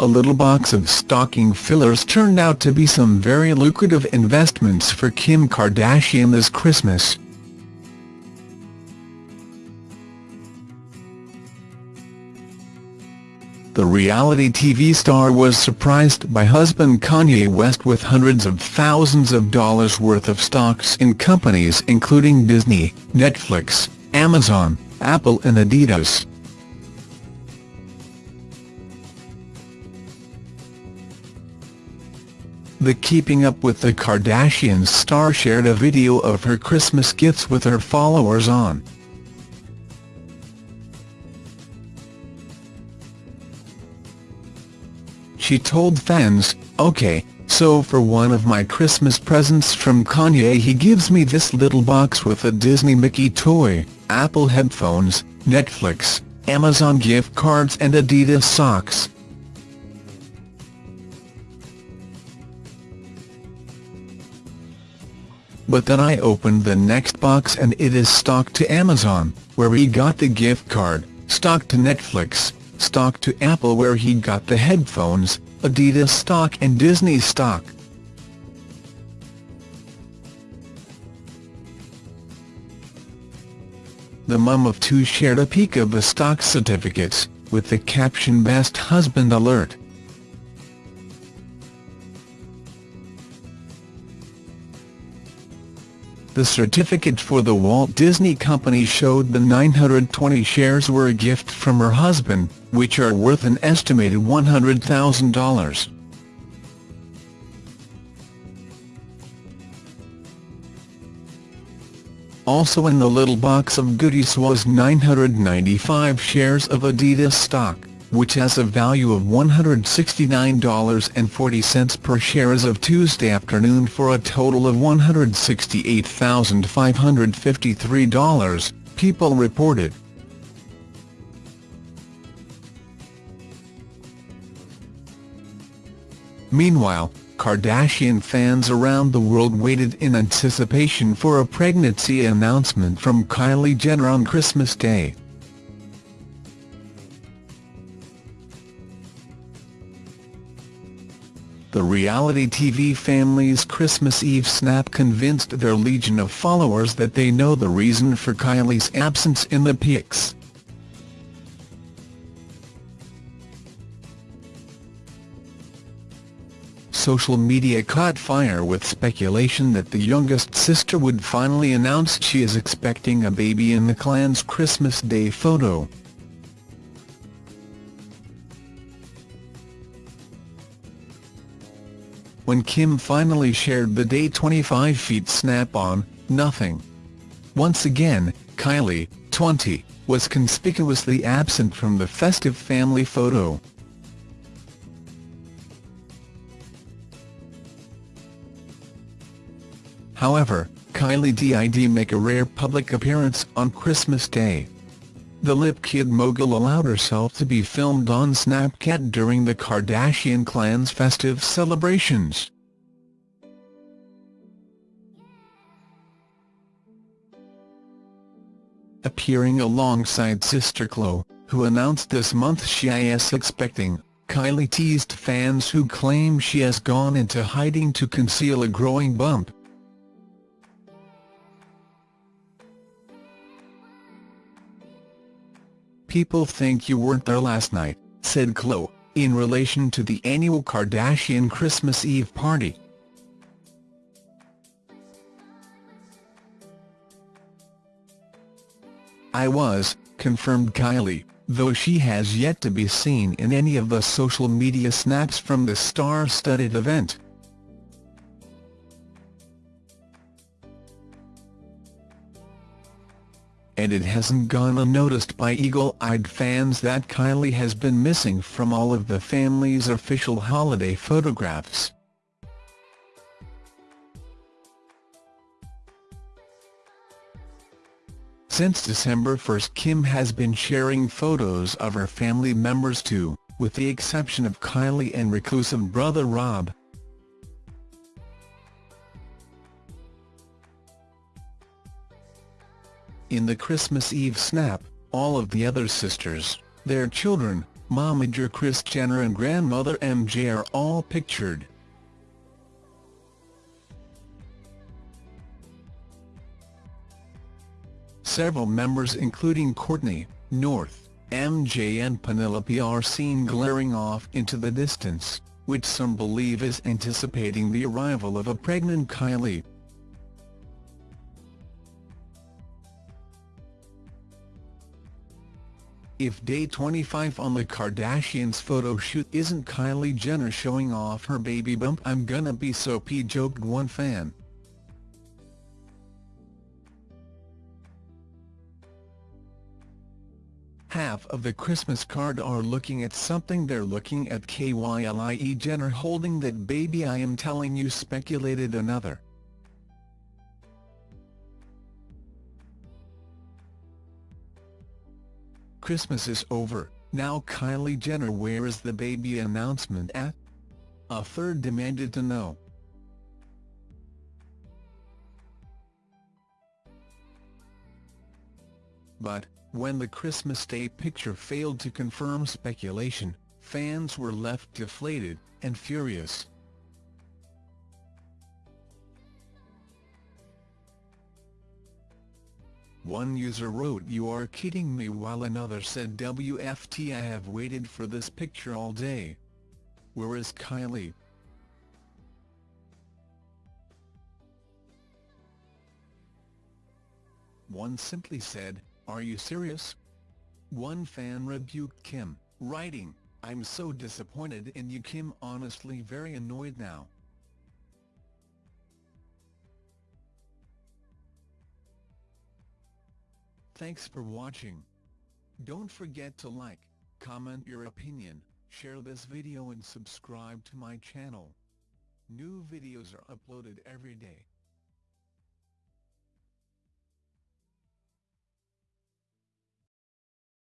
a little box of stocking fillers turned out to be some very lucrative investments for Kim Kardashian this Christmas. The reality TV star was surprised by husband Kanye West with hundreds of thousands of dollars worth of stocks in companies including Disney, Netflix, Amazon, Apple and Adidas. The Keeping Up with the Kardashians star shared a video of her Christmas gifts with her followers on She told fans, OK, so for one of my Christmas presents from Kanye he gives me this little box with a Disney Mickey toy, Apple headphones, Netflix, Amazon gift cards and Adidas socks. But then I opened the next box and it is stock to Amazon, where he got the gift card, stock to Netflix, stock to Apple where he got the headphones, Adidas stock and Disney stock. The mum of two shared a peek of the stock certificates, with the caption Best Husband Alert. The certificate for the Walt Disney Company showed the 920 shares were a gift from her husband, which are worth an estimated $100,000. Also in the little box of goodies was 995 shares of Adidas stock which has a value of $169.40 per share as of Tuesday afternoon for a total of $168,553, People reported. Meanwhile, Kardashian fans around the world waited in anticipation for a pregnancy announcement from Kylie Jenner on Christmas Day. The reality TV family's Christmas Eve snap convinced their legion of followers that they know the reason for Kylie's absence in the pics. Social media caught fire with speculation that the youngest sister would finally announce she is expecting a baby in the clan's Christmas Day photo. When Kim finally shared the day 25 feet snap-on, nothing. Once again, Kylie, 20, was conspicuously absent from the festive family photo. However, Kylie did make a rare public appearance on Christmas Day. The Lip Kit mogul allowed herself to be filmed on Snapchat during the Kardashian clan's festive celebrations. Appearing alongside sister Khloe, who announced this month she is expecting, Kylie teased fans who claim she has gone into hiding to conceal a growing bump. People think you weren't there last night, said Khloe, in relation to the annual Kardashian Christmas Eve party. I was, confirmed Kylie, though she has yet to be seen in any of the social media snaps from the star-studded event. And it hasn't gone unnoticed by eagle-eyed fans that Kylie has been missing from all of the family's official holiday photographs. Since December 1 Kim has been sharing photos of her family members too, with the exception of Kylie and reclusive brother Rob. In the Christmas Eve snap, all of the other sisters, their children, momager Kris Jenner and grandmother MJ are all pictured. Several members including Kourtney, North, MJ and Penelope are seen glaring off into the distance, which some believe is anticipating the arrival of a pregnant Kylie. If day 25 on the Kardashians photo shoot isn't Kylie Jenner showing off her baby bump I'm gonna be so p joked one fan. Half of the Christmas card are looking at something they're looking at Kylie Jenner holding that baby I am telling you speculated another. Christmas is over, now Kylie Jenner where is the baby announcement at? A third demanded to know. But, when the Christmas Day picture failed to confirm speculation, fans were left deflated and furious. One user wrote you are kidding me while another said WFT I have waited for this picture all day. Where is Kylie? One simply said, are you serious? One fan rebuked Kim, writing, I'm so disappointed in you Kim honestly very annoyed now. Thanks for watching. Don't forget to like, comment your opinion, share this video and subscribe to my channel. New videos are uploaded every day.